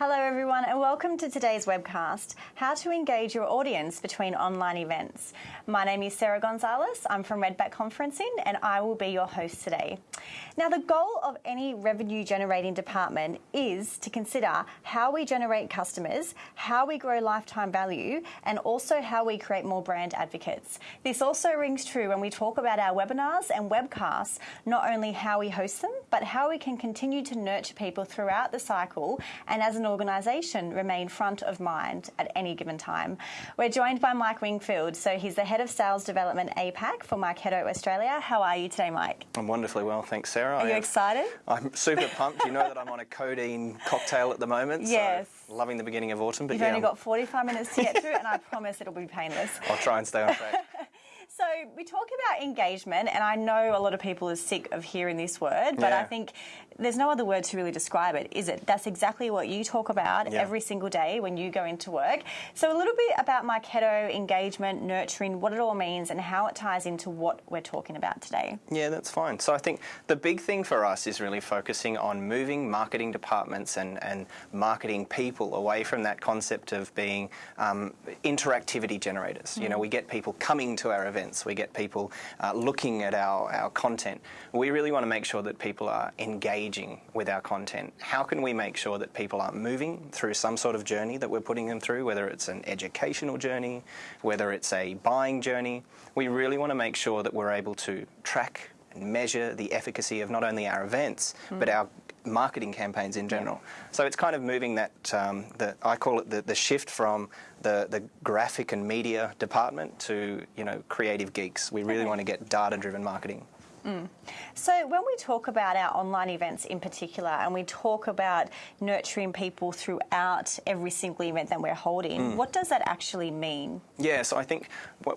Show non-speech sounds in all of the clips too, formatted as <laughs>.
Hello, everyone, and welcome to today's webcast How to Engage Your Audience Between Online Events. My name is Sarah Gonzalez. I'm from Redback Conferencing, and I will be your host today. Now, the goal of any revenue generating department is to consider how we generate customers, how we grow lifetime value, and also how we create more brand advocates. This also rings true when we talk about our webinars and webcasts, not only how we host them, but how we can continue to nurture people throughout the cycle and as an organisation remain front of mind at any given time. We're joined by Mike Wingfield. So he's the Head of Sales Development APAC for Marketo Australia. How are you today, Mike? I'm wonderfully well, thanks, Sarah. Are you excited? I'm super pumped. You know that I'm on a codeine cocktail at the moment. Yes. So loving the beginning of autumn. But You've yeah, only got 45 minutes to get through, and I <laughs> promise it'll be painless. I'll try and stay on track. <laughs> So we talk about engagement, and I know a lot of people are sick of hearing this word, but yeah. I think there's no other word to really describe it, is it? That's exactly what you talk about yeah. every single day when you go into work. So a little bit about Marketo engagement, nurturing, what it all means, and how it ties into what we're talking about today. Yeah, that's fine. So I think the big thing for us is really focusing on moving marketing departments and, and marketing people away from that concept of being um, interactivity generators. Mm. You know, we get people coming to our events, we get people uh, looking at our, our content. We really want to make sure that people are engaging with our content. How can we make sure that people aren't moving through some sort of journey that we're putting them through, whether it's an educational journey, whether it's a buying journey? We really want to make sure that we're able to track and measure the efficacy of not only our events, mm. but our marketing campaigns in general. So it's kind of moving that, um, the, I call it the, the shift from the, the graphic and media department to, you know, creative geeks. We really okay. want to get data-driven marketing. Mm. So when we talk about our online events in particular and we talk about nurturing people throughout every single event that we're holding, mm. what does that actually mean? Yeah, so I think,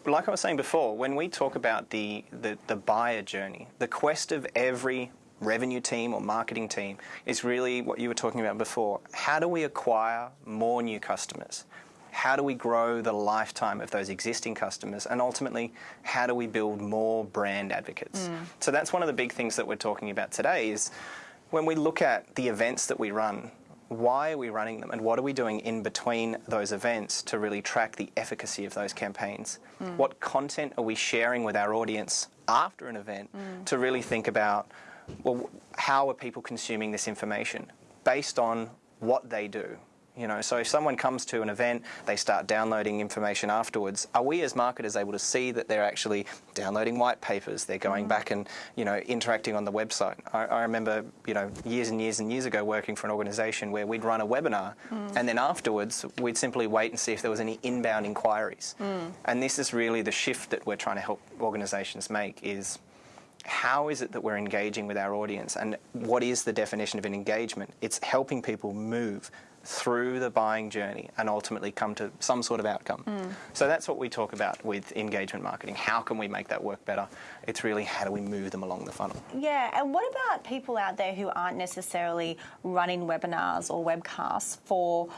like I was saying before, when we talk about the, the, the buyer journey, the quest of every revenue team or marketing team is really what you were talking about before. How do we acquire more new customers? How do we grow the lifetime of those existing customers? And ultimately, how do we build more brand advocates? Mm. So that's one of the big things that we're talking about today is when we look at the events that we run, why are we running them and what are we doing in between those events to really track the efficacy of those campaigns? Mm. What content are we sharing with our audience after an event mm. to really think about well, how are people consuming this information based on what they do? You know, so if someone comes to an event, they start downloading information afterwards. Are we as marketers able to see that they're actually downloading white papers? They're going mm. back and you know interacting on the website. I, I, remember you know years and years and years ago working for an organisation where we'd run a webinar, mm. and then afterwards we'd simply wait and see if there was any inbound inquiries. Mm. And this is really the shift that we're trying to help organisations make is how is it that we're engaging with our audience and what is the definition of an engagement? It's helping people move through the buying journey and ultimately come to some sort of outcome. Mm. So that's what we talk about with engagement marketing. How can we make that work better? It's really how do we move them along the funnel. Yeah, and what about people out there who aren't necessarily running webinars or webcasts for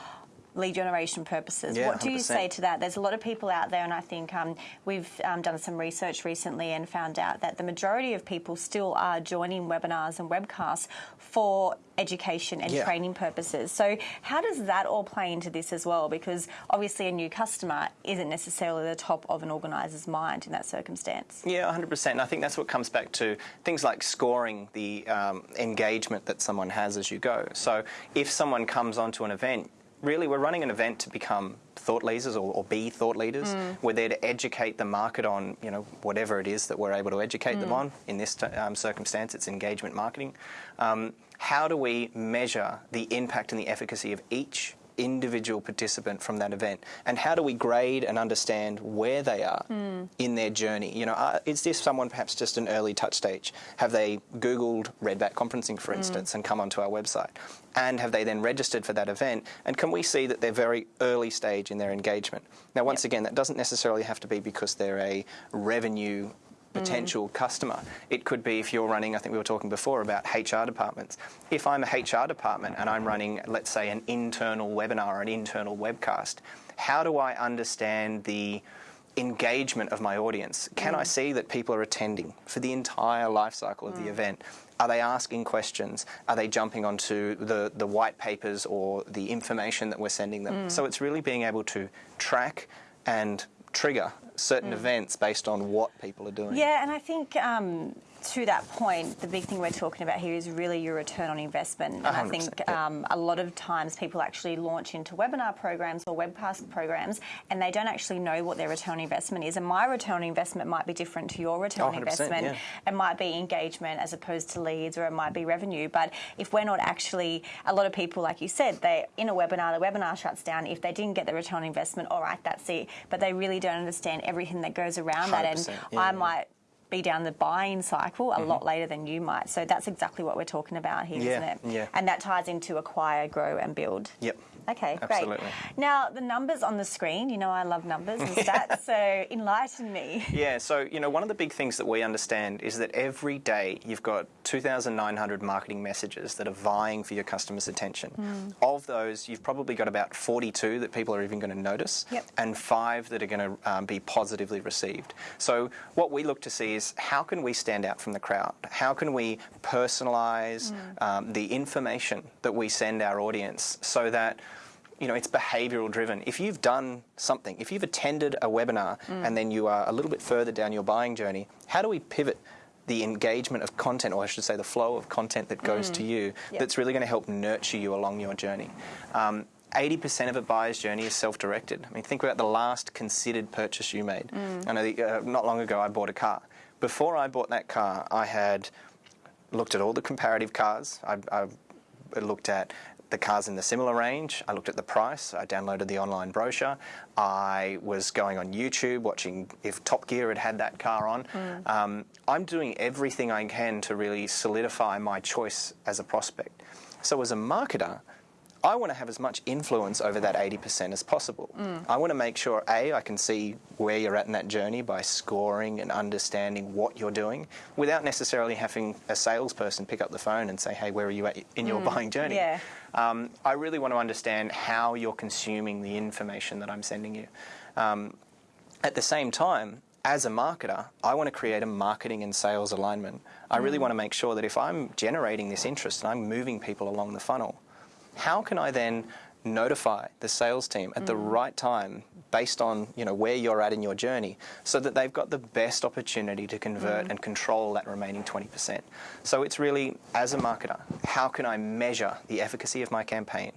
lead generation purposes. Yeah, what do you say to that? There's a lot of people out there, and I think um, we've um, done some research recently and found out that the majority of people still are joining webinars and webcasts for education and yeah. training purposes. So, how does that all play into this as well? Because obviously, a new customer isn't necessarily the top of an organiser's mind in that circumstance. Yeah, 100%. And I think that's what comes back to things like scoring the um, engagement that someone has as you go. So, if someone comes onto an event, really we're running an event to become thought leaders or, or be thought leaders. Mm. We're there to educate the market on you know whatever it is that we're able to educate mm. them on. In this um, circumstance, it's engagement marketing. Um, how do we measure the impact and the efficacy of each individual participant from that event and how do we grade and understand where they are mm. in their journey you know uh, is this someone perhaps just an early touch stage have they googled redback conferencing for hmm. instance mm. and come onto our website and have they then registered for that event and can we see that they're very early stage in their engagement now once yep. again that doesn't necessarily have to be because they're a revenue potential mm. customer. It could be if you're running, I think we were talking before about HR departments. If I'm a HR department and I'm running, let's say, an internal webinar or an internal webcast, how do I understand the engagement of my audience. Can Mm. I see that people are attending for the entire life cycle of the event? Are they asking questions? Are they jumping onto the, the white papers or the information that we're sending Mm. them? So it's really being able to track and trigger certain events based on what people are doing. Mm. Yeah, and I think um, to that point, the big thing we're talking about here is really your return on investment. And I think yeah. um, a lot of times people actually launch into webinar programs or webcast programs and they don't actually know what their return on investment is. And my return on investment might be different to your return on investment. yeah. It might be engagement as opposed to leads or it might be revenue. But if we're not actually, a lot of people, like you said, they in a webinar, the webinar shuts down. If they didn't get the return on investment, all right, that's it. But they really don't understand everything that goes around that. And yeah, I might be down the buying cycle a mm-hmm. lot later than you might. So that's exactly what we're talking about here, Yeah, not it? yeah. And that ties into acquire, grow, and build. Yep. Okay, Absolutely. great. Now, the numbers on the screen, you know I love numbers and <laughs> stats, so enlighten me. Yeah, so you know, one of the big things that we understand is that every day you've got 2,900 marketing messages that are vying for your customers' attention. Hmm. Of those, you've probably got about 42 that people are even going to notice, Yep. and five that are going to um, be positively received. So what we look to see is how can we stand out from the crowd? How can we personalise Hmm. um, the information that we send our audience so that you know, it's behavioural driven. If you've done something, if you've attended a webinar Mm. and then you are a little bit further down your buying journey, how do we pivot the engagement of content, or I should say the flow of content that goes to you, Mm. Yep. that's really going to help nurture you along your journey? Um, 80% of a buyer's journey is self-directed. I mean, think about the last considered purchase you made. Mm. I know that, uh, not long ago I bought a car. Before I bought that car, I had looked at all the comparative cars. I, I looked at the cars in the similar range. I looked at the price. I downloaded the online brochure. I was going on YouTube watching if Top Gear had had that car on. Mm. Um, I'm doing everything I can to really solidify my choice as a prospect. So as a marketer, I want to have as much influence over that 80% as possible. Mm. I want to make sure, A, I can see where you're at in that journey by scoring and understanding what you're doing without necessarily having a salesperson pick up the phone and say, hey, where are you at in your mm. buying journey? Yeah. Um, I really want to understand how you're consuming the information that I'm sending you. Um, at the same time, as a marketer, I want to create a marketing and sales alignment. I really want to make sure that if I'm generating this interest and I'm moving people along the funnel, how can I then notify the sales team at the mm. right time based on you know where you're at in your journey so that they've got the best opportunity to convert mm. and control that remaining 20%. So it's really as a marketer, how can I measure the efficacy of my campaign?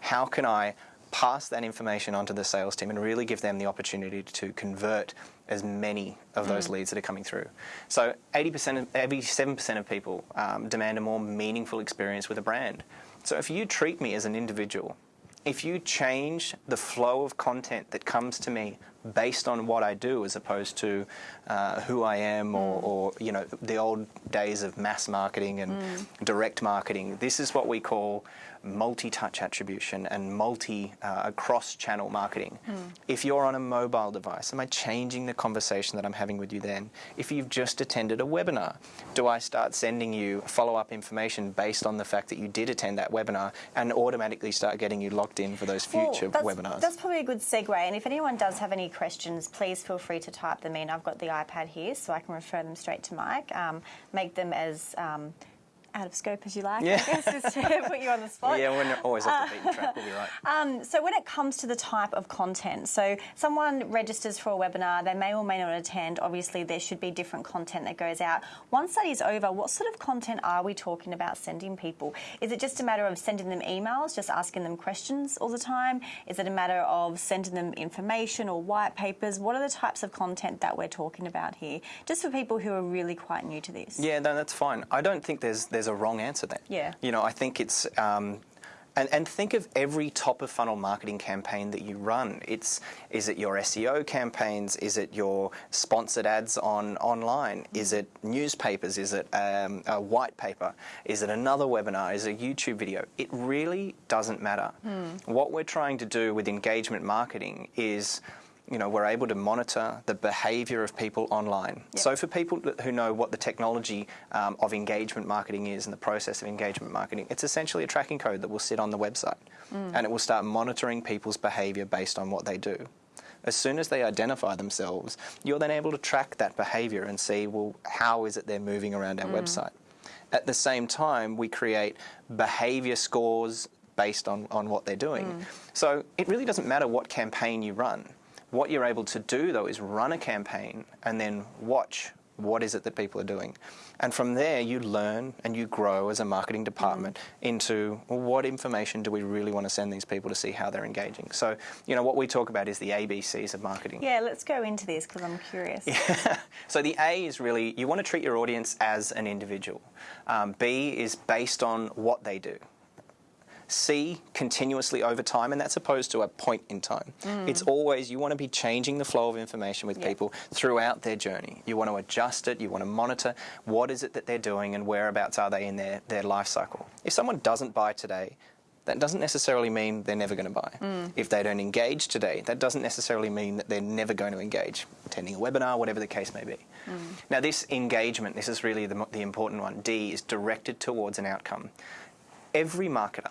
How can I pass that information onto the sales team and really give them the opportunity to convert as many of those mm. leads that are coming through. So 80%, of, 87% of people um, demand a more meaningful experience with a brand. So if you treat me as an individual, if you change the flow of content that comes to me based on what I do as opposed to uh, who I am or, or, you know, the old days of mass marketing and direct marketing, this is what we call multi-touch attribution and multi uh, cross-channel marketing. If you're on a mobile device, am I changing the conversation that I'm having with you then? If you've just attended a webinar, do I start sending you follow-up information based on the fact that you did attend that webinar and automatically start getting you locked in for those future Well, that's, webinars? That's probably a good segue. And if anyone does have any questions, please feel free to type them in. I've got the iPad here, so I can refer them straight to Mike. Um, make them as um, out of scope as you like, Yeah. I guess, just to <laughs> put you on the spot. yeah, we're always off the beaten track, we'll be right. <laughs> Um, so when it comes to the type of content, so someone registers for a webinar, they may or may not attend. Obviously, there should be different content that goes out. Once that is over, what sort of content are we talking about sending people? Is it just a matter of sending them emails, just asking them questions all the time? Is it a matter of sending them information or white papers? What are the types of content that we're talking about here? Just for people who are really quite new to this. Yeah, no, that's fine. I don't think there's there's a wrong answer there. Yeah. You know, I think it's um, and, and think of every top of funnel marketing campaign that you run. It's is it your SEO campaigns? Is it your sponsored ads on online? Is it newspapers? Is it um, a white paper? Is it another webinar? Is it a YouTube video? It really doesn't matter. What we're trying to do with engagement marketing is you know, we're able to monitor the behaviour of people online. So for people who know what the technology um, of engagement marketing is and the process of engagement marketing, it's essentially a tracking code that will sit on the website, mm. and it will start monitoring people's behaviour based on what they do. As soon as they identify themselves, you're then able to track that behaviour and see, well, how is it they're moving around our mm. website? At the same time, we create behaviour scores based on, on what they're doing. Mm. So it really doesn't matter what campaign you run. What you're able to do, though, is run a campaign and then watch what is it that people are doing. And from there, you learn and you grow as a marketing department into well, what information do we really want to send these people to see how they're engaging. So, you know, what we talk about is the ABCs of marketing. Yeah, let's go into this because I'm curious. Yeah. <laughs> So the A is really you want to treat your audience as an individual. Um, B is based on what they do. C continuously over time, and that's opposed to a point in time. Mm. It's always you want to be changing the flow of information with Yeah. people throughout their journey. You want to adjust it, you want to monitor what is it that they're doing and whereabouts are they in their, their life cycle. If someone doesn't buy today, that doesn't necessarily mean they're never going to buy. Mm. If they don't engage today, that doesn't necessarily mean that they're never going to engage, attending a webinar, whatever the case may be. Mm. Now, this engagement, this is really the, the important one. D is directed towards an outcome. Every marketer,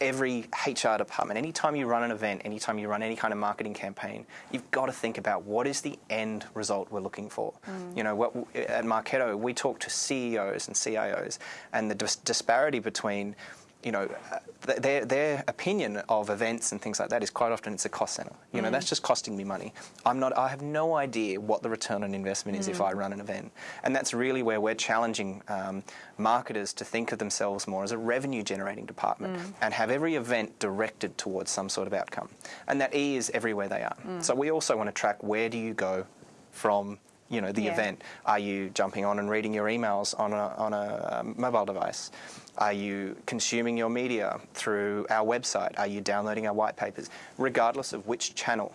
every HR department, anytime you run an event, anytime you run any kind of marketing campaign, you've got to think about what is the end result we're looking for. Mm. You know, what, at Marketo, we talk to CEOs and CIOs, and the dis- disparity between you know, uh, th- their, their opinion of events and things like that is quite often it's a cost center. You know, that's just costing me money. I'm not, I have no idea what the return on investment is if I run an event. And that's really where we're challenging um, marketers to think of themselves more as a revenue generating department and have every event directed towards some sort of outcome. And that E is everywhere they are. So we also want to track where do you go from you know the Yeah. event. Are you jumping on and reading your emails on a, on a um, mobile device? Are you consuming your media through our website? Are you downloading our white papers? Regardless of which channel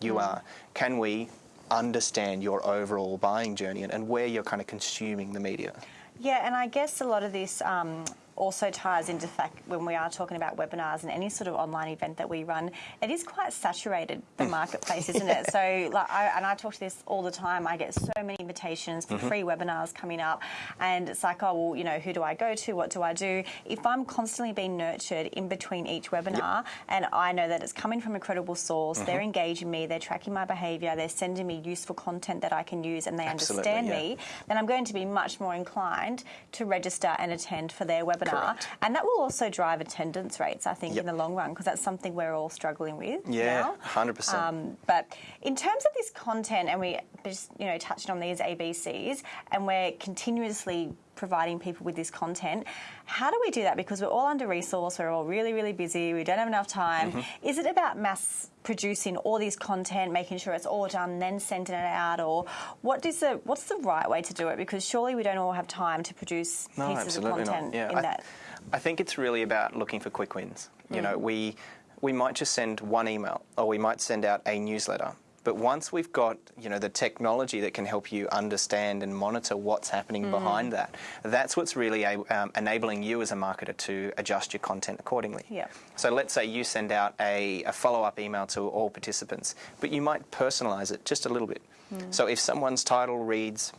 you are can we understand your overall buying journey and, and where you're kind of consuming the media? Yeah, and I guess a lot of this um, also ties into the fact when we are talking about webinars and any sort of online event that we run, it is quite saturated the hmm. marketplace, isn't <laughs> it? So, like, I, and I talk to this all the time. I get so many invitations for mm-hmm. free webinars coming up, and it's like, oh well, you know, who do I go to? What do I do? If I'm constantly being nurtured in between each webinar, and I know that it's coming from a credible source, they're mm-hmm. engaging me, they're tracking my behaviour, they're sending me useful content that I can use, and they Absolutely, understand yeah. me, then I'm going to be much more inclined to register and attend for their webinar. Correct. And that will also drive attendance rates, I think, Yep. in the long run, because that's something we're all struggling with yeah now. 100% Um, but in terms of this content, and we just you know touched on these ABCs, and we're continuously providing people with this content. How do we do that? Because we're all under resourced, we're all really, really busy, we don't have enough time. Mm-hmm. Is it about mass producing all this content, making sure it's all done, then sending it out, or what is the what's the right way to do it? Because surely we don't all have time to produce No, pieces of content not. Yeah, in I, that. I think it's really about looking for quick wins. You Mm. know, we we might just send one email, or we might send out a newsletter. But once we've got you know the technology that can help you understand and monitor what's happening Mm. behind that, that's what's really um, enabling you as a marketer to adjust your content accordingly. Yeah. So let's say you send out a, a follow-up email to all participants, but you might personalize it just a little bit. Mm. So if someone's title reads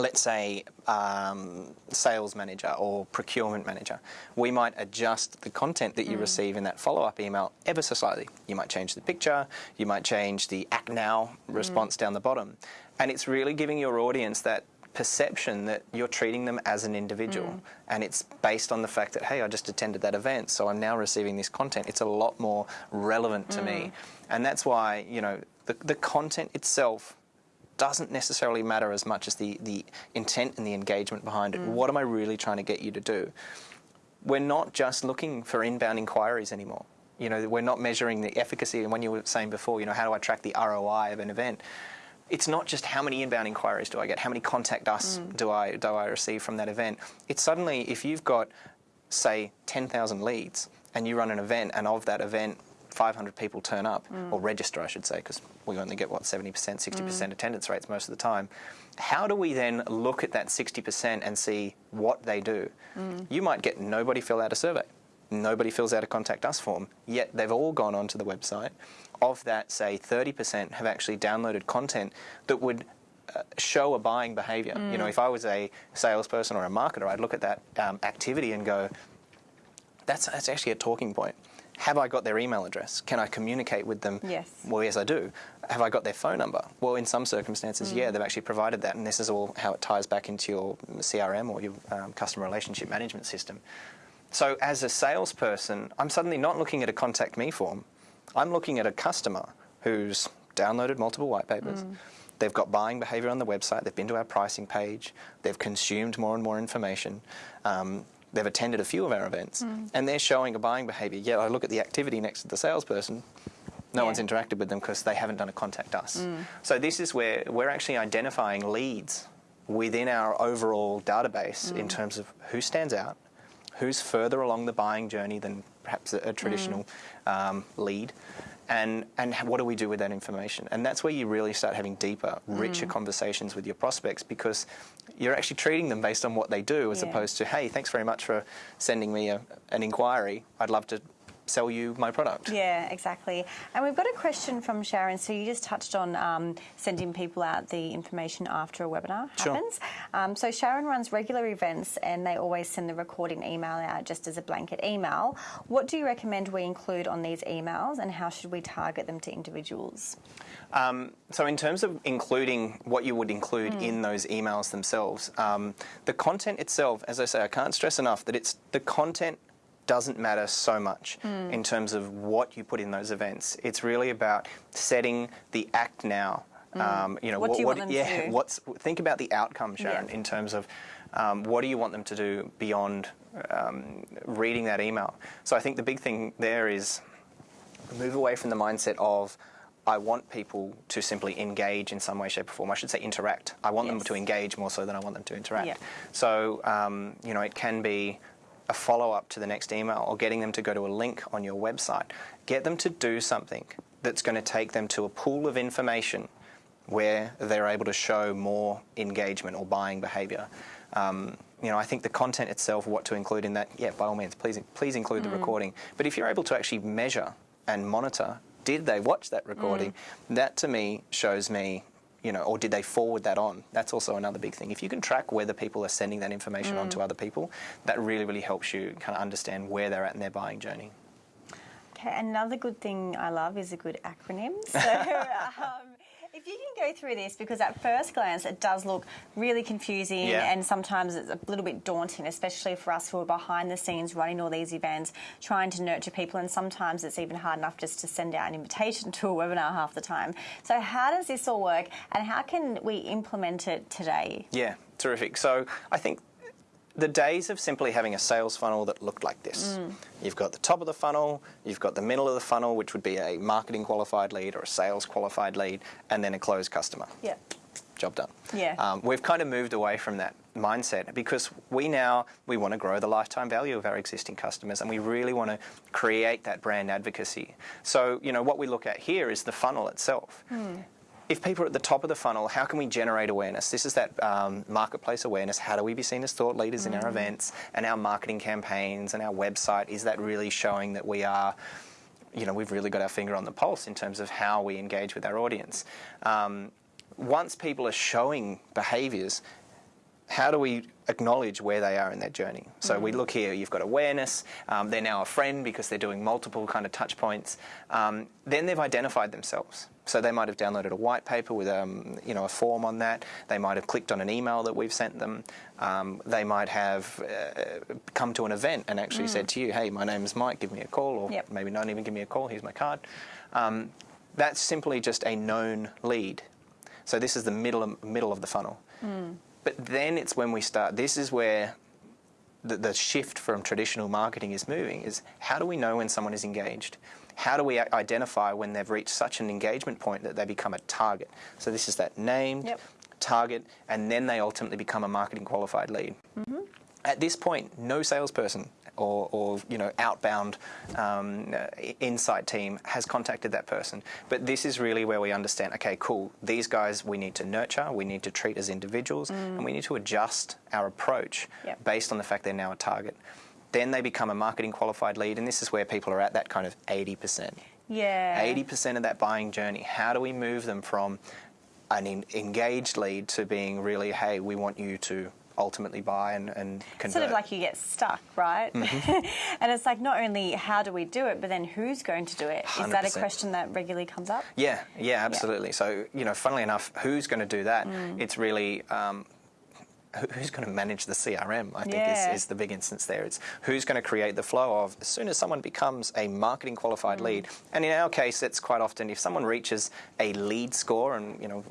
let's say um, sales manager or procurement manager, we might adjust the content that you mm. receive in that follow-up email ever so slightly. You might change the picture, you might change the act now mm. response down the bottom, and it's really giving your audience that perception that you're treating them as an individual. Mm. And it's based on the fact that hey I just attended that event so I'm now receiving this content. It's a lot more relevant to me. And that's why you know the, the content itself doesn't necessarily matter as much as the, the intent and the engagement behind it. Mm. What am I really trying to get you to do? We're not just looking for inbound inquiries anymore. You know, we're not measuring the efficacy. And when you were saying before, you know, how do I track the ROI of an event? It's not just how many inbound inquiries do I get, how many contact us mm. do I do I receive from that event. It's suddenly if you've got, say, ten thousand leads, and you run an event, and of that event, 500 people turn up, or register, I should say, because we only get, what, 70%, 60% attendance rates most of the time. How do we then look at that 60% and see what they do? You might get nobody fill out a survey, nobody fills out a contact us form, yet they've all gone onto the website. Of that, say, 30% have actually downloaded content that would uh, show a buying behavior. You know, if I was a salesperson or a marketer, I'd look at that um, activity and go, that's, that's actually a talking point. Have I got their email address? Can I communicate with them? Yes. Well, yes, I do. Have I got their phone number? Well, in some circumstances, Mm. yeah, they've actually provided that, and this is all how it ties back into your CRM or your um, customer relationship management system. So, as a salesperson, I'm suddenly not looking at a contact me form. I'm looking at a customer who's downloaded multiple white papers. Mm. They've got buying behavior on the website. They've been to our pricing page. They've consumed more and more information. Um, they've attended a few of our events, Mm. and they're showing a buying behavior. Yet I look at the activity next to the salesperson. No Yeah. one's interacted with them because they haven't done a contact us. So this is where we're actually identifying leads within our overall database in terms of who stands out, who's further along the buying journey than perhaps a, a traditional um, lead, and and what do we do with that information? And that's where you really start having deeper, mm. richer conversations with your prospects because you're actually treating them based on what they do as Yeah. opposed to hey, thanks very much for sending me a, an inquiry. I'd love to sell you my product. Yeah, exactly. And we've got a question from Sharon. So you just touched on um, sending people out the information after a webinar Sure. happens. Um, so Sharon runs regular events and they always send the recording email out just as a blanket email. What do you recommend we include on these emails and how should we target them to individuals? Um, so, in terms of including what you would include in those emails themselves, um, the content itself, as I say, I can't stress enough that it's the content doesn't matter so much in terms of what you put in those events. It's really about setting the act now. Um, you know, What do you want them to yeah, do? <laughs> what's think about the outcome, Sharon, Yeah. in terms of um, what do you want them to do beyond um, reading that email. So, I think the big thing there is move away from the mindset of I want people to simply engage in some way, shape, or form. I should say interact. I want them to engage more so than I want them to interact. Yeah. So, um, you know, it can be a follow up to the next email or getting them to go to a link on your website. Get them to do something that's going to take them to a pool of information where they're able to show more engagement or buying behavior. Um, you know, I think the content itself, what to include in that, yeah, by all means, please, please include the recording. But if you're able to actually measure and monitor, did they watch that recording? That to me shows me, you know, or did they forward that on? That's also another big thing. If you can track whether people are sending that information on to other people, that really, really helps you kind of understand where they're at in their buying journey. Okay, another good thing I love is a good acronym. <laughs> So, um, if you can go through this, because at first glance it does look really confusing Yeah. and sometimes it's a little bit daunting, especially for us who are behind the scenes running all these events, trying to nurture people, and sometimes it's even hard enough just to send out an invitation <laughs> to a webinar half the time. So, how does this all work and how can we implement it today? Yeah, terrific. So I think the days of simply having a sales funnel that looked like this. You've got the top of the funnel, you've got the middle of the funnel, which would be a marketing qualified lead or a sales qualified lead, and then a closed customer. Yeah. Job done. Yeah. Um, we've kind of moved away from that mindset because we now we want to grow the lifetime value of our existing customers and we really want to create that brand advocacy. So, you know, what we look at here is the funnel itself if people are at the top of the funnel, how can we generate awareness? This is that um, marketplace awareness. How do we be seen as thought leaders in our events and our marketing campaigns and our website? Is that really showing that we are, you know, we've really got our finger on the pulse in terms of how we engage with our audience? Um, once people are showing behaviours, how do we acknowledge where they are in their journey? So we look here, you've got awareness, um, they're now a friend because they're doing multiple kind of touch points. Um, then they've identified themselves. So they might have downloaded a white paper with um, you know, a form on that. They might have clicked on an email that we've sent them. Um, they might have uh, come to an event and actually said to you, hey, my name's Mike, give me a call, or Yep. maybe not even give me a call, here's my card. Um, that's simply just a known lead. So this is the middle of, middle of the funnel. But then it's when we start. This is where the, the shift from traditional marketing is moving. Is how do we know when someone is engaged? How do we identify when they've reached such an engagement point that they become a target? So this is that named Yep. target, and then they ultimately become a marketing qualified lead. At this point, no salesperson or, or you know outbound um, uh, insight team has contacted that person. But this is really where we understand. Okay, cool. These guys we need to nurture. We need to treat as individuals, and we need to adjust our approach Yep. based on the fact they're now a target. Then they become a marketing qualified lead, and this is where people are at that kind of eighty percent. Yeah. 80% of that buying journey, how do we move them from an en- engaged lead to being really, hey, we want you to ultimately buy and, and convert. Sort of like you get stuck, right? Mm-hmm. <laughs> and it's like not only how do we do it, but then who's going to do it? Is that a question that regularly comes up? Yeah, yeah, absolutely. So, you know, funnily enough, who's going to do that? Mm. It's really um, who's going to manage the CRM, I think, Yeah. is, is the big instance there. It's who's going to create the flow of as soon as someone becomes a marketing qualified Mm. lead. And in our case, it's quite often if someone reaches a lead score, and, you know,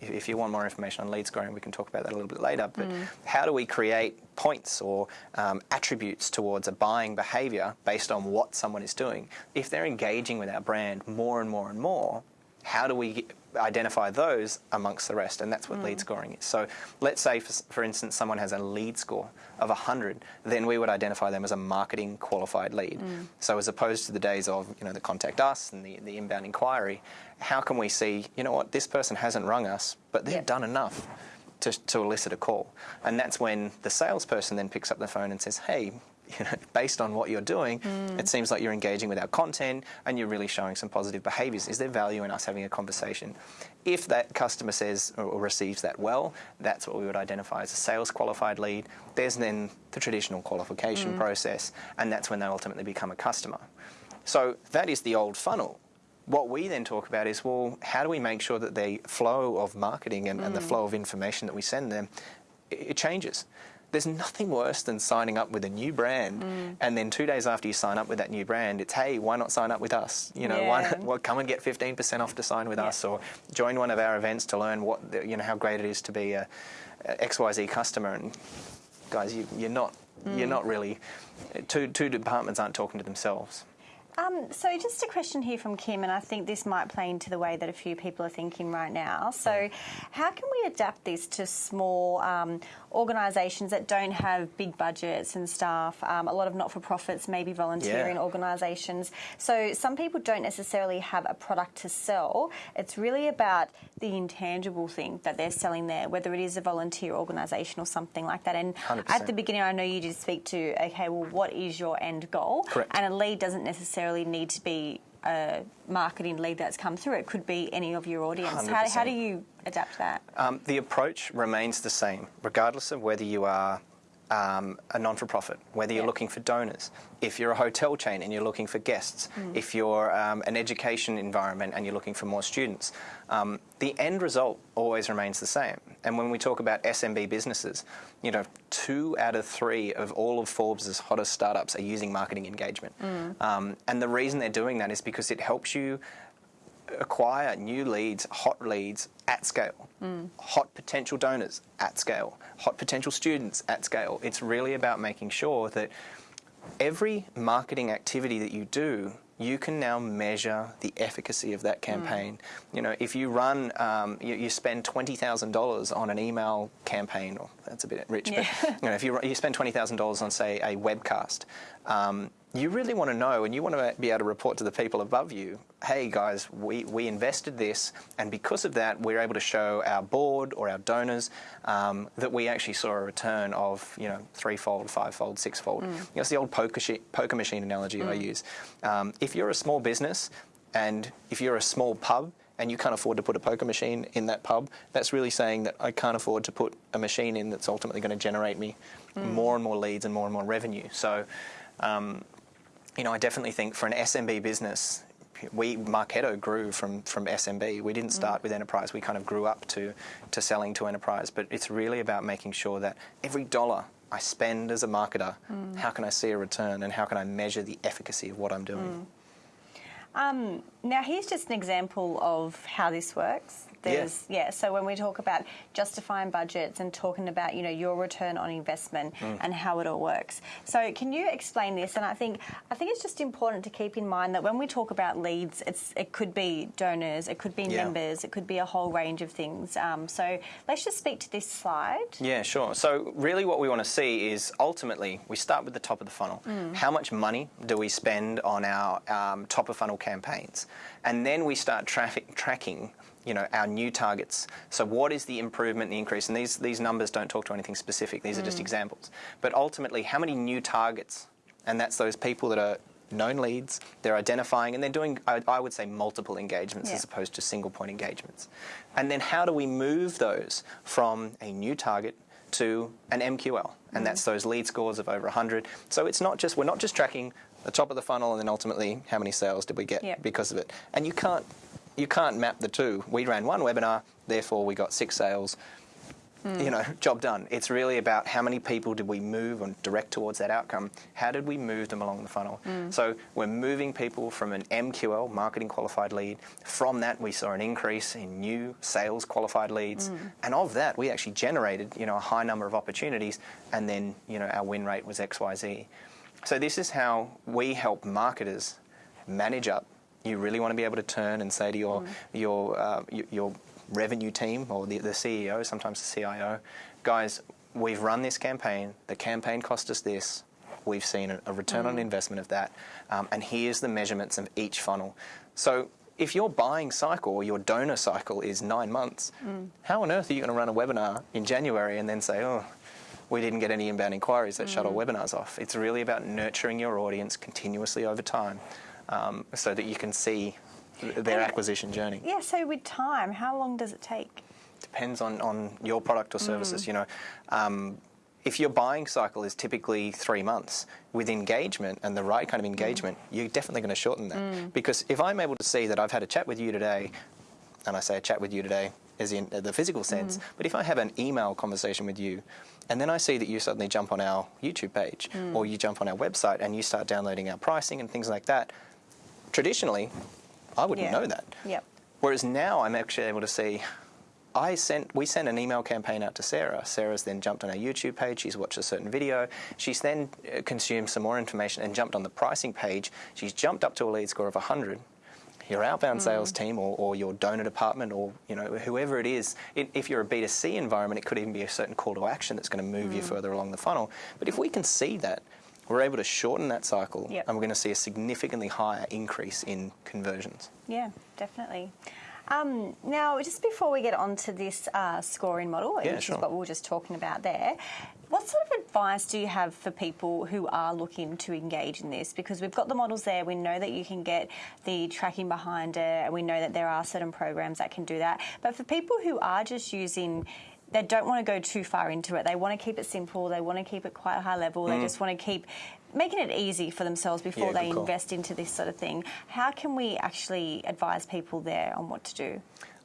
if, if you want more information on lead scoring, we can talk about that a little bit later. But Mm. how do we create points or um, attributes towards a buying behavior based on what someone is doing? If they're engaging with our brand more and more and more, how do we identify those amongst the rest? And that's what lead mm. scoring is. So let's say, for, for instance, someone has a lead score of 100, then we would identify them as a marketing qualified lead. Mm. So as opposed to the days of, you know, the contact us and the, the inbound inquiry, how can we see, you know what, this person hasn't rung us, but they've Yeah. done enough to, to elicit a call. And that's when the salesperson then picks up the phone and says, hey, you know, based on what you're doing, hmm. it seems like you're engaging with our content and you're really showing some positive behaviors. Is there value in us having a conversation? If that customer says or, receives that well, that's what we would identify as a sales qualified lead. There's then the traditional qualification hmm. process, and that's when they ultimately become a customer. So that is the old funnel. What we then talk about is, well, how do we make sure that the flow of marketing and, and the hmm. flow of information that we send them, it, it changes. There's nothing worse than signing up with a new brand, and then two days after you sign up with that new brand, it's hey, why not sign up with us? You know, why not, well, come and get 15% off to sign with Yeah. us, or join one of our events to learn what the, you know how great it is to be a, a XYZ customer. And guys, you, you're not you're not really two two departments aren't talking to themselves. Um, so just a question here from Kim, and I think this might play into the way that a few people are thinking right now. So, how can we adapt this to small um, organisations that don't have big budgets and staff? Um, a lot of not-for-profits, maybe volunteering Yeah. organisations. So some people don't necessarily have a product to sell. It's really about the intangible thing that they're selling there, whether it is a volunteer organisation or something like that. And 100%. at the beginning, I know you did speak to, okay, well, what is your end goal? Correct. And a lead doesn't necessarily need to be a marketing lead that's come through. It could be any of your audience. How, how do you adapt that? Um, the approach remains the same, regardless of whether you are um, a non for profit, whether you're Yeah. looking for donors, if you're a hotel chain and you're looking for guests, if you're um, an education environment and you're looking for more students. Um, the end result always remains the same. And when we talk about SMB businesses, you know, two out of three of all of Forbes' hottest startups are using marketing engagement. Um, and the reason they're doing that is because it helps you acquire new leads, hot leads at scale, hot potential donors at scale, hot potential students at scale. It's really about making sure that every marketing activity that you do, you can now measure the efficacy of that campaign. You know, if you run, um, you, you spend twenty thousand dollars on an email campaign, or that's a bit rich, Yeah. but you know, if you, you spend twenty thousand dollars on, say, a webcast, um, you really want to know, and you want to be able to report to the people above you, hey guys, we, we invested this, and because of that, we're able to show our board or our donors um, that we actually saw a return of, you know, threefold, fivefold, sixfold. You know, it's the old poker, poker machine analogy I use. Um, if you're a small business, and if you're a small pub, and you can't afford to put a poker machine in that pub, that's really saying that I can't afford to put a machine in that's ultimately going to generate me more and more leads and more and more revenue. So, um, you know, I definitely think for an SMB business, we Marketo grew from from SMB. We didn't mm. start with enterprise. We kind of grew up to to selling to enterprise. But it's really about making sure that every dollar I spend as a marketer, mm. how can I see a return and how can I measure the efficacy of what I'm doing? Mm. Um, now, here's just an example of how this works. There's yeah. So when we talk about justifying budgets and talking about you know your return on investment Mm. and how it all works. So can you explain this? And I think I think it's just important to keep in mind that when we talk about leads, it's it could be donors, it could be Yeah. members, it could be a whole range of things. Um, so let's just speak to this slide. Yeah, sure. So, really, what we want to see is ultimately we start with the top of the funnel. How much money do we spend on our um, top of funnel campaigns? And then we start traffic tracking. You know our new targets. So, what is the improvement, the increase? And these these numbers don't talk to anything specific. These are just mm. examples. But ultimately, how many new targets? And that's those people that are known leads. They're identifying, and they're doing. I, I would say multiple engagements Yeah. as opposed to single point engagements. And then how do we move those from a new target to an MQL, and mm. that's those lead scores of over 100. So it's not just we're not just tracking the top of the funnel and then ultimately how many sales did we get Yep. because of it. And you can't you can't map the two. We ran one webinar, therefore we got six sales. Hmm. You know, job done. It's really about how many people did we move and direct towards that outcome. How did we move them along the funnel? Hmm. So we're moving people from an MQL, marketing qualified lead. From that, we saw an increase in new sales qualified leads, hmm. and of that, we actually generated you know a high number of opportunities, and then you know our win rate was X Y Z. So this is how we help marketers manage up. You really want to be able to turn and say to your your uh, y- your revenue team or the, the CEO, sometimes the CIO, guys, we've run this campaign. The campaign cost us this. We've seen a, return on investment of that, um, and here's the measurements of each funnel. So. If your buying cycle or your donor cycle is nine months, how on earth are you going to run a webinar in January and then say, oh, we didn't get any inbound inquiries that shut our webinars off. It's really about nurturing your audience continuously over time um, so that you can see their acquisition journey. Yeah, so with time, how long does it take? Depends on, on your product or services. Mm. You know, um, if your buying cycle is typically three months, with engagement and the right kind of engagement, mm. you're definitely going to shorten that. Mm. Because if I'm able to see that I've had a chat with you today, and I say a chat with you today as in uh, the physical sense, but if I have an email conversation with you, and then I see that you suddenly jump on our YouTube page or you jump on our website and you start downloading our pricing and things like that, traditionally, I wouldn't Yeah. know that. Yep. Whereas now I'm actually able to see. I sent we sent an email campaign out to Sarah. Sarah's then jumped on our YouTube page. She's watched a certain video. She's then uh, consumed some more information and jumped on the pricing page. She's jumped up to a lead score of 100. Your outbound sales team or, or your donor department or you know whoever it is, it, if you're a B2C environment, it could even be a certain call to action that's going to move you further along the funnel. But if we can see that, we're able to shorten that cycle Yep. and we're going to see a significantly higher increase in conversions. Yeah, definitely. Um, now, just before we get on to this uh, scoring model, Yeah, which sure. is what we were just talking about there, what sort of advice do you have for people who are looking to engage in this? Because we've got the models there, we know that you can get the tracking behind it, and we know that there are certain programs that can do that. But for people who are just using they don't want to go too far into it. They want to keep it simple. They want to keep it quite high level. They just want to keep making it easy for themselves before Mm. Yeah, they call. invest into this sort of thing. How can we actually advise people there on what to do?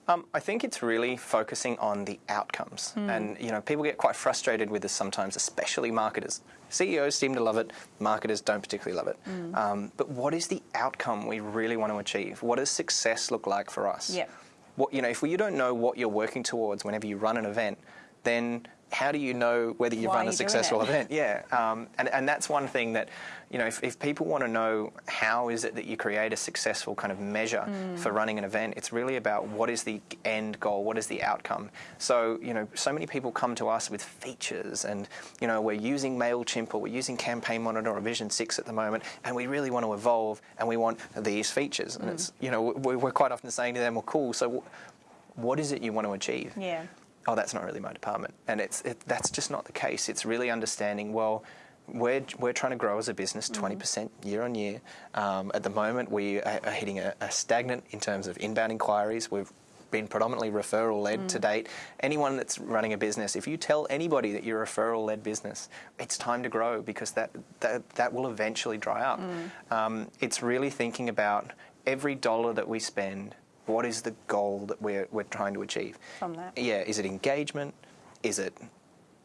Um, I think it's really focusing on the outcomes, and you know, people get quite frustrated with this sometimes, especially marketers. CEOs seem to love it; marketers don't particularly love it. Um, but what is the outcome we really want to achieve? What does success look like for us? Yep. What you know, if you don't know what you're working towards whenever you run an event, then how do you know whether you've Why run a successful event? Yeah, um, and and that's one thing that, you know, if, if people want to know how is it that you create a successful kind of measure Mm. for running an event, it's really about what is the end goal, what is the outcome. So you know, so many people come to us with features, and you know, we're using Mailchimp or we're using Campaign Monitor or Vision6 at the moment, and we really want to evolve, and we want these features, Mm. and it's you know, we- we're quite often saying to them, well, cool, so. What is it you want to achieve? Yeah. Oh, that's not really my department. And it's it, that's just not the case. It's really understanding, well, we're, we're trying to grow as a business 20% year on year. Um, at the moment, we are, are hitting a, a stagnant in terms of inbound inquiries. We've been predominantly referral led to date. Anyone that's running a business, if you tell anybody that you're a referral led business, it's time to grow because that, that, that will eventually dry up. Um, it's really thinking about every dollar that we spend. What is the goal that we're, we're trying to achieve? From that. Yeah, is it engagement? Is it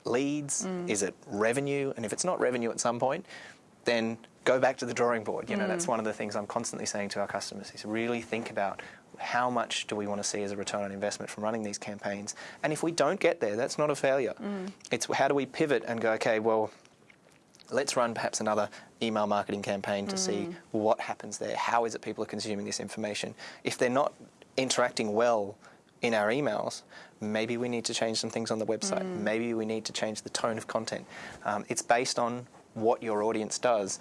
leads? Mm. Is it revenue? And if it's not revenue at some point, then go back to the drawing board. You know, that's mm. one of the things I'm constantly saying to our customers is really think about how much do we want to see as a return on investment from running these campaigns? And if we don't get there, that's not a failure. Mm. It's how do we pivot and go, okay, well, let's run perhaps another email marketing campaign to see what happens there. How is it people are consuming this information? If they're not interacting well in our emails, maybe we need to change some things on the website. Maybe we need to change the tone of content. Um, it's based on what your audience does.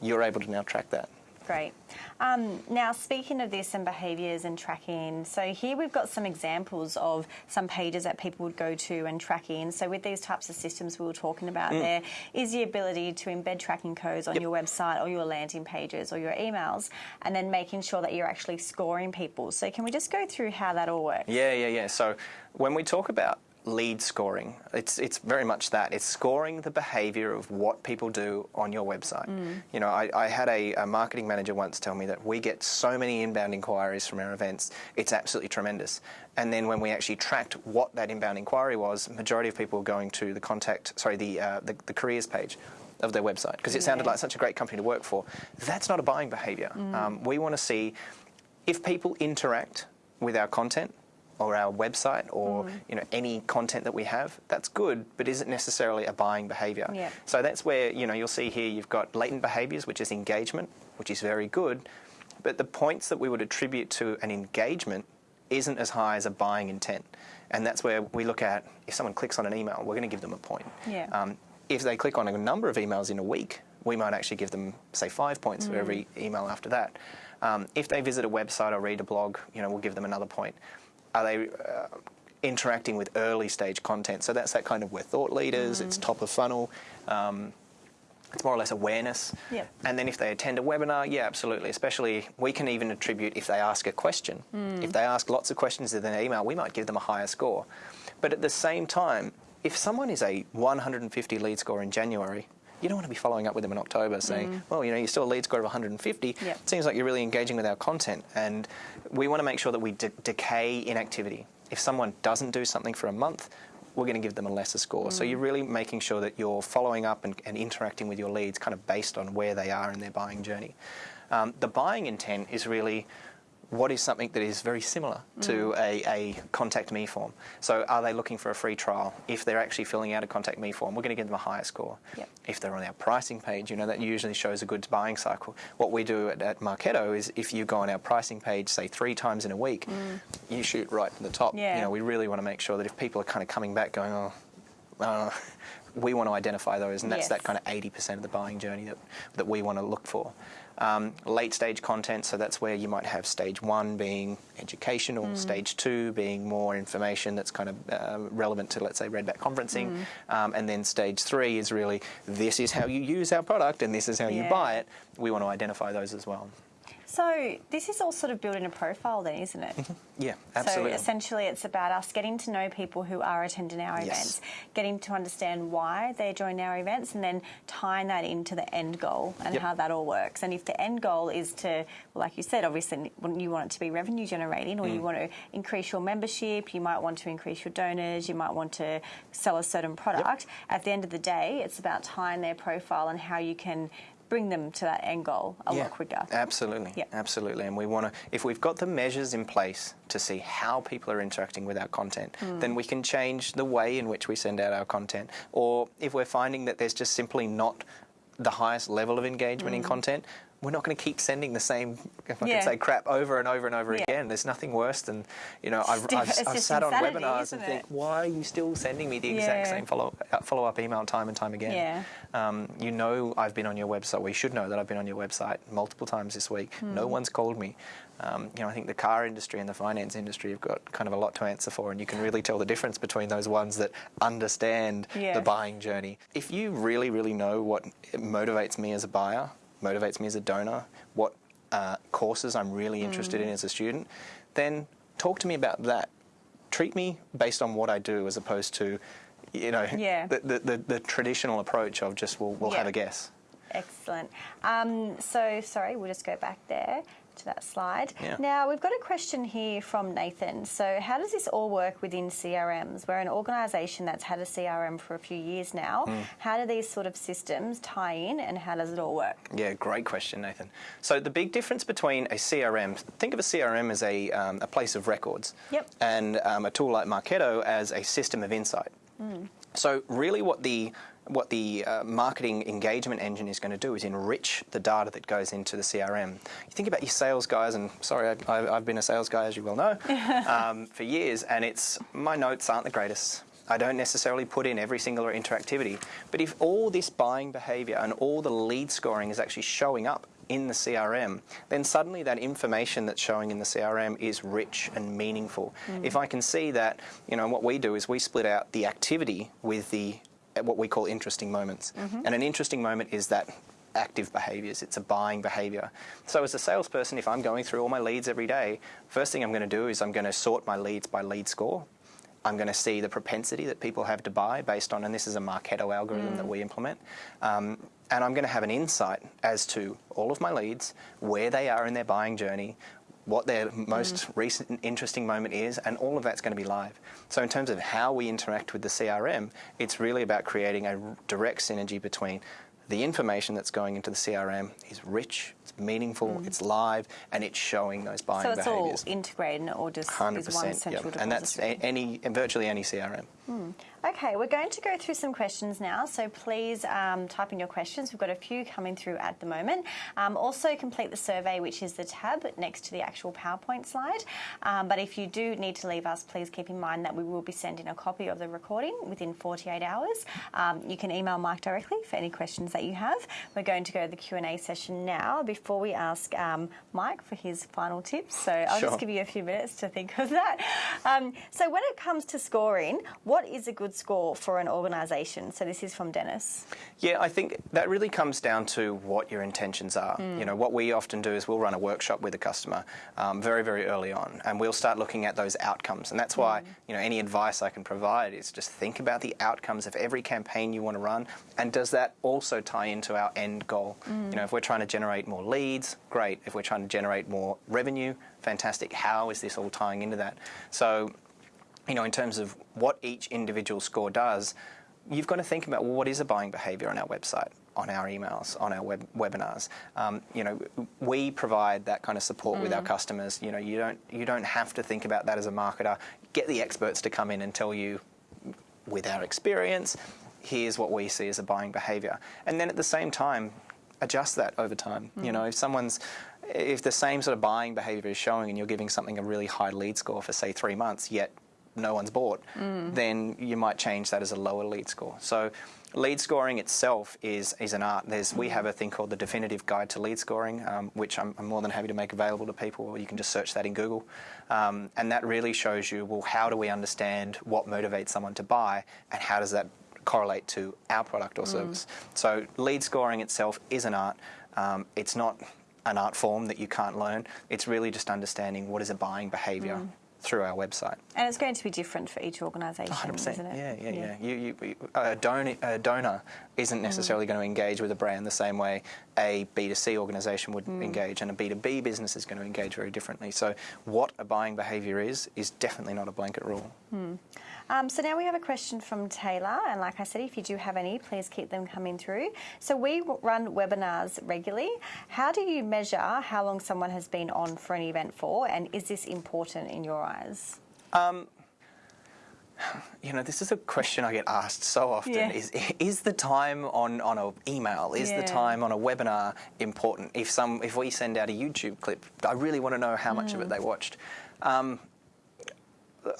You're able to now track that. Great. Um, now, speaking of this and behaviours and tracking, so here we've got some examples of some pages that people would go to and track in. So, with these types of systems we were talking about, there is the ability to embed tracking codes on Yep. your website or your landing pages or your emails, and then making sure that you're actually scoring people. So, can we just go through how that all works? Yeah, yeah, yeah. So when we talk about lead scoring. It's it's very much that. It's scoring the behaviour of what people do on your website. You know, I, I had a, a marketing manager once tell me that we get so many inbound inquiries from our events. It's absolutely tremendous. And then when we actually tracked what that inbound inquiry was, majority of people were going to the contact, sorry, the uh, the, the careers page of their website because it sounded like such a great company to work for. That's not a buying behaviour. Um, we want to see if people interact with our content or our website or you know any content that we have, that's good, but isn't necessarily a buying behaviour. Yeah. So that's where you know you'll see here you've got latent behaviours, which is engagement, which is very good, but the points that we would attribute to an engagement isn't as high as a buying intent, and that's where we look at if someone clicks on an email, we're going to give them a point. Yeah. Um, if they click on a number of emails in a week, we might actually give them, say, five points for every email after that. Um, if they visit a website or read a blog, you know, we'll give them another point. Are they uh, interacting with early stage content? So that's that kind of we're thought leaders. It's top of funnel. Um, it's more or less awareness. Yep. And then if they attend a webinar, yeah, absolutely. Especially, we can even attribute if they ask a question. If they ask lots of questions in their email, we might give them a higher score. But at the same time, if someone is a 150 lead score in January, you don't want to be following up with them in October saying, well, you know, you're still a lead score of 150. Yep. It seems like you're really engaging with our content. And we want to make sure that we de- decay inactivity. If someone doesn't do something for a month, we're going to give them a lesser score. So you're really making sure that you're following up and, and interacting with your leads kind of based on where they are in their buying journey. Um, the buying intent is really what is something that is very similar to a, a contact me form. So are they looking for a free trial? If they're actually filling out a contact me form, we're going to give them a higher score. Yep. If they're on our pricing page, you know, that usually shows a good buying cycle. What we do at, at Marketo is if you go on our pricing page, say three times in a week, you shoot right to the top. Yeah. You know, we really want to make sure that if people are kind of coming back going, oh, uh, <laughs> we want to identify those, and that's Yes. that kind of 80% of the buying journey that, that we want to look for. Um, late stage content, so that's where you might have stage one being educational, Mm. stage two being more information that's kind of uh, relevant to, let's say, Redback conferencing, Mm. um, and then stage three is really this is how you use our product and this is how you buy it. We want to identify those as well. So this is all sort of building a profile then, isn't it? Yeah, absolutely. So essentially, it's about us getting to know people who are attending our Yes. events, getting to understand why they're joining our events, and then tying that into the end goal and Yep. how that all works. And if the end goal is to, well, like you said, obviously you want it to be revenue generating, or you Mm. want to increase your membership, you might want to increase your donors, you might want to sell a certain product. At the end of the day, it's about tying their profile and how you can bring them to that end goal a lot quicker. Absolutely. Yeah. Absolutely. And we want to, if we've got the measures in place to see how people are interacting with our content, Hmm. then we can change the way in which we send out our content. Or if we're finding that there's just simply not the highest level of engagement in content, we're not going to keep sending the same, if I Hmm. Yeah. can say, crap over and over and over Yeah. again. There's nothing worse than, you know, I've, I've, I've sat on webinars and think, why are you still sending me the exact same follow uh, follow up email time and time again? Yeah. Um, you know I've been on your website. Well, you should know that I've been on your website multiple times this week. Hmm. No one's called me. Um, you know, I think the car industry and the finance industry have got kind of a lot to answer for, and you can really tell the difference between those ones that understand Yeah. the buying journey. If you really, really know what motivates me as a buyer, motivates me as a donor, what uh, courses I'm really interested Hmm. in as a student, then talk to me about that. Treat me based on what I do as opposed to, you know, Yeah. the, the, the, the traditional approach of just, we'll, we'll Yeah. have a guess. Excellent. Um, so, sorry, we'll just go back there to that slide. Yeah. Now, we've got a question here from Nathan. So, how does this all work within CRMs? We're an organisation that's had a CRM for a few years now. Hmm. How do these sort of systems tie in and how does it all work? Yeah, great question, Nathan. So the big difference between a CRM, think of a CRM as a, um, a place of records, Yep. and um, a tool like Marketo as a system of insight. So really, what the what the uh, marketing engagement engine is going to do is enrich the data that goes into the CRM. You think about your sales guys, and sorry, I, I've been a sales guy, as you well know, <laughs> um, for years, and it's my notes aren't the greatest. I don't necessarily put in every single interactivity, but if all this buying behaviour and all the lead scoring is actually showing up in the CRM, then suddenly that information that's showing in the CRM is rich and meaningful. If I can see that, you know, what we do is we split out the activity with the what we call interesting moments. And an interesting moment is that active behaviors, it's a buying behavior. So as a salesperson, if I'm going through all my leads every day, first thing I'm going to do is I'm going to sort my leads by lead score. I'm going to see the propensity that people have to buy based on, and this is a Marketo algorithm that we implement. Um, and I'm going to have an insight as to all of my leads, where they are in their buying journey, what their mm-hmm. most recent interesting moment is, and all of that's going to be live. So, in terms of how we interact with the CRM, it's really about creating a direct synergy between the information that's going into the CRM is rich, it's meaningful, mm-hmm. it's live, and it's showing those buying So it's behaviours. all integrated or just Hundred is one central and that's a- any virtually any CRM. Okay, we're going to go through some questions now, so please um, type in your questions. We've got a few coming through at the moment. Um, also, complete the survey, which is the tab next to the actual PowerPoint slide. Um, but if you do need to leave us, please keep in mind that we will be sending a copy of the recording within 48 hours. Um, you can email Mike directly for any questions that you have. We're going to go to the Q&A session now before we ask um, Mike for his final tips. So I'll Sure. just give you a few minutes to think of that. Um, so when it comes to scoring, what is a good score for an organisation? So this is from Dennis. Yeah, I think that really comes down to what your intentions are. Hmm. You know, what we often do is we'll run a workshop with a customer um, very, very early on, and we'll start looking at those outcomes. And that's why, hmm. you know, any advice I can provide is just think about the outcomes of every campaign you want to run, and does that also tie into our end goal? Hmm. You know, if we're trying to generate more leads, great. If we're trying to generate more revenue, fantastic. How is this all tying into that? So you know, in terms of what each individual score does, you've got to think about well, what is a buying behaviour on our website, on our emails, on our web, webinars. Um, you know, we provide that kind of support with our customers. You know, you don't you don't have to think about that as a marketer. Get the experts to come in and tell you, with our experience, here's what we see as a buying behaviour, and then at the same time, adjust that over time. You know, if someone's if the same sort of buying behaviour is showing and you're giving something a really high lead score for say three months, yet no one's bought, then you might change that as a lower lead score. So lead scoring itself is, is an art. There's, We have a thing called the Definitive Guide to Lead Scoring, um, which I'm, I'm more than happy to make available to people, or you can just search that in Google. Um, and that really shows you, well, how do we understand what motivates someone to buy and how does that correlate to our product or service. So lead scoring itself is an art. Um, it's not an art form that you can't learn. It's really just understanding what is a buying behaviour through our website. And it's going to be different for each organisation, isn't it? Yeah, yeah, yeah. You, you, you- uh, a, donor, a donor isn't mm. necessarily going to engage with a brand the same way a B2C organisation would mm. engage, and a B2B business is going to engage very differently. So, what a buying behaviour is, is definitely not a blanket rule. Hmm. Um, so now we have a question from Taylor, and like I said, if you do have any, please keep them coming through. So we run webinars regularly. How do you measure how long someone has been on for an event for, and is this important in your eyes? You know, this is a question I get asked so often: Yeah. is is the time on on an email, is Yeah. the time on a webinar important? If some, if we send out a YouTube clip, I really want to know how much of Mm. it they watched. Um,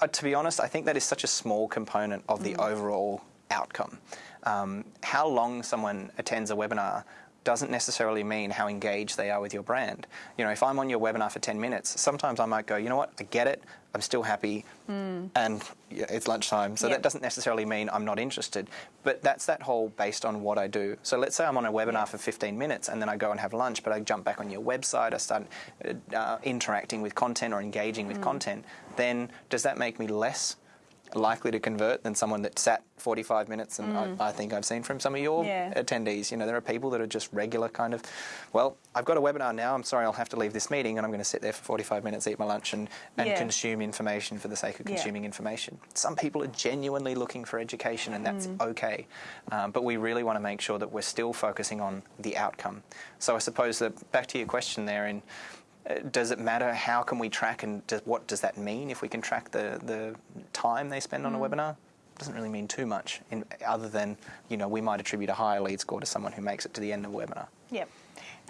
uh, to be honest, I think that is such a small component of Mm. the overall outcome. Um, how long someone attends a webinar doesn't necessarily mean how engaged they are with your brand. You know, if I'm on your webinar for 10 minutes, sometimes I might go, you know what, I get it, I'm still happy, hmm. and yeah, it's lunchtime. So Yep. that doesn't necessarily mean I'm not interested. But that's that whole based on what I do. So let's say I'm on a webinar for 15 minutes and then I go and have lunch, but I jump back on your website, I start uh, uh interacting with content or engaging with hmm. content, then does that make me less likely to convert than someone that sat 45 minutes and I, I think I've seen from some of your Yeah. attendees. You know, there are people that are just regular kind of, well, I've got a webinar now, I'm sorry I'll have to leave this meeting and I'm going to sit there for 45 minutes, eat my lunch and, and Yeah. consume information for the sake of Yeah. consuming information. Some people are genuinely looking for education and that's Mm. okay. Um, but we really want to make sure that we're still focusing on the outcome. So I suppose that back to your question there in does it matter how can we track and does, what does that mean if we can track the, the time they spend on Mm. a webinar? Doesn't really mean too much, in, other than you know we might attribute a higher lead score to someone who makes it to the end of a webinar. Yep.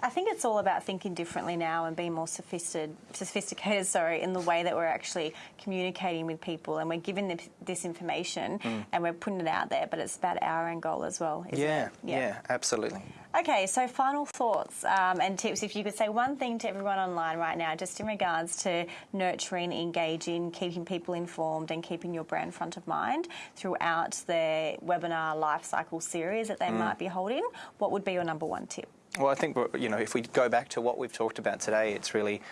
I think it's all about thinking differently now and being more sophisticated, sophisticated, <laughs> sorry, in the way that we're actually communicating with people and we're giving them this information and we're putting it out there. But it's about our end goal as well. Isn't Yeah, it? yeah, absolutely. Okay, so final thoughts um, and tips. If you could say one thing to everyone online right now, just in regards to nurturing, engaging, keeping people informed, and keeping your brand front of mind throughout the webinar life cycle series that they might be holding, what would be your number one tip? Well, I think you know if we go back to what we've talked about today, it's really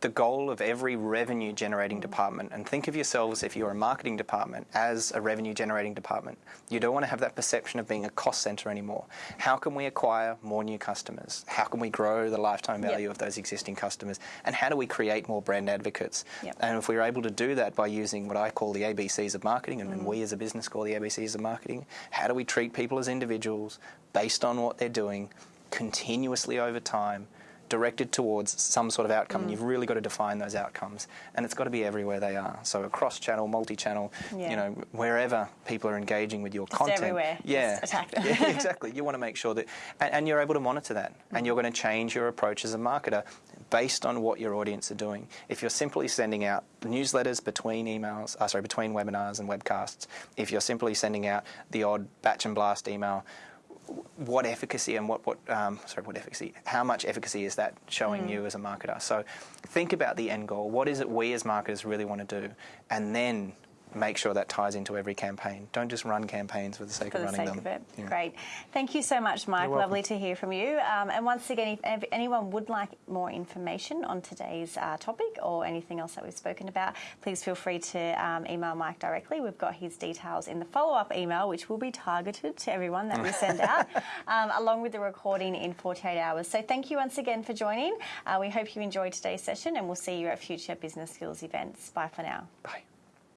the goal of every revenue generating mm-hmm. department, and think of yourselves if you're a marketing department as a revenue generating department. You don't want to have that perception of being a cost center anymore. How can we acquire more new customers? How can we grow the lifetime value Yep. of those existing customers? And how do we create more brand advocates? Yep. And if we're able to do that by using what I call the ABCs of marketing, and, and we mm-hmm. as a business call the ABCs of marketing, how do we treat people as individuals based on what they're doing continuously over time? Directed towards some sort of outcome, and you've really got to define those outcomes, and it's got to be everywhere they are. So across channel, multi-channel, Yeah. you know, wherever people are engaging with your content, everywhere. yeah, Just attack them. <laughs> yeah, <laughs> exactly. You want to make sure that, and, and you're able to monitor that, and you're going to change your approach as a marketer based on what your audience are doing. If you're simply sending out newsletters between emails, uh, sorry, between webinars and webcasts, if you're simply sending out the odd batch and blast email, what efficacy and what, what um, sorry, what efficacy, how much efficacy is that showing you as a marketer? So think about the end goal. What is it we as marketers really want to do? And then make sure that ties into every campaign. Don't just run campaigns for the sake for of the running sake them. of it. Yeah. Great. Thank you so much, Mike. Lovely to hear from you. Um, and once again, if, if anyone would like more information on today's uh, topic or anything else that we've spoken about, please feel free to um, email Mike directly. We've got his details in the follow up email, which will be targeted to everyone that we send <laughs> out, um, along with the recording in 48 hours. So thank you once again for joining. Uh, we hope you enjoyed today's session, and we'll see you at future business skills events. Bye for now. Bye.